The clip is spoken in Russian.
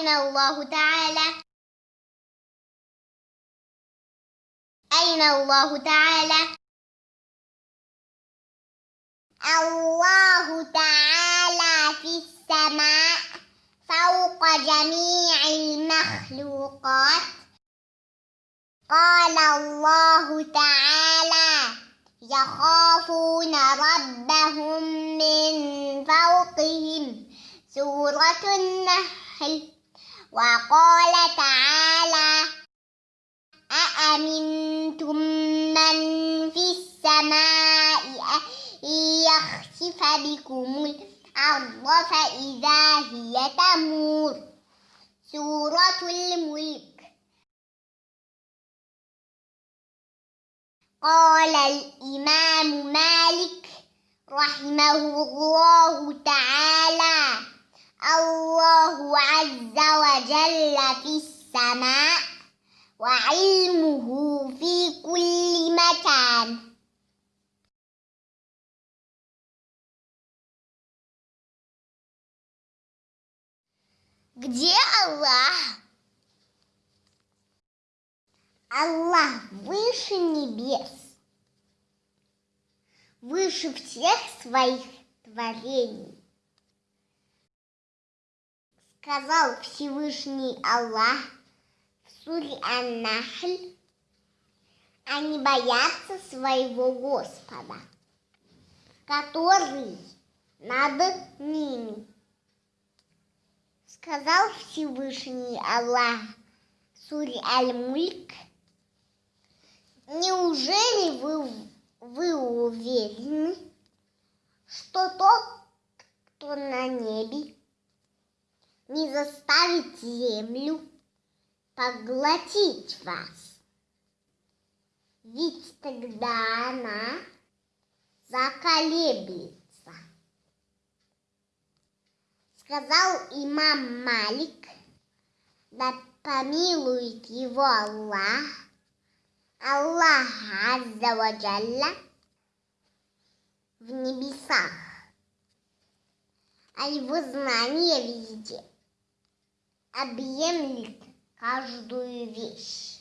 أين الله تعالى. أين الله تعالى؟ الله تعالى في السماء فوق جميع المخلوقات. قال الله تعالى يخافون ربهم من فوقهم. سورة النحل. وقال تعالى أأمنتم من في السماء يخسف بكم الأرض فإذا هي تمور؟ سورة الملك. قال الإمام مالك رحمه الله تعالى الله عز وجل في السماء وعلمه في كل مكان Где Аллах? Аллах выше небес, выше всех своих творений. Сказал Всевышний Аллах в суре Ан-Нахль, они боятся своего Господа, который над ними. Сказал Всевышний Аллах в суре Аль-Мульк, неужели вы, вы уверены, что тот, кто на небе, не заставит землю поглотить вас? Ведь тогда она заколеблется. Сказал имам Малик, да помилует его Аллах, Аллах Азза в небесах, а его знание везде объемлет каждую вещь.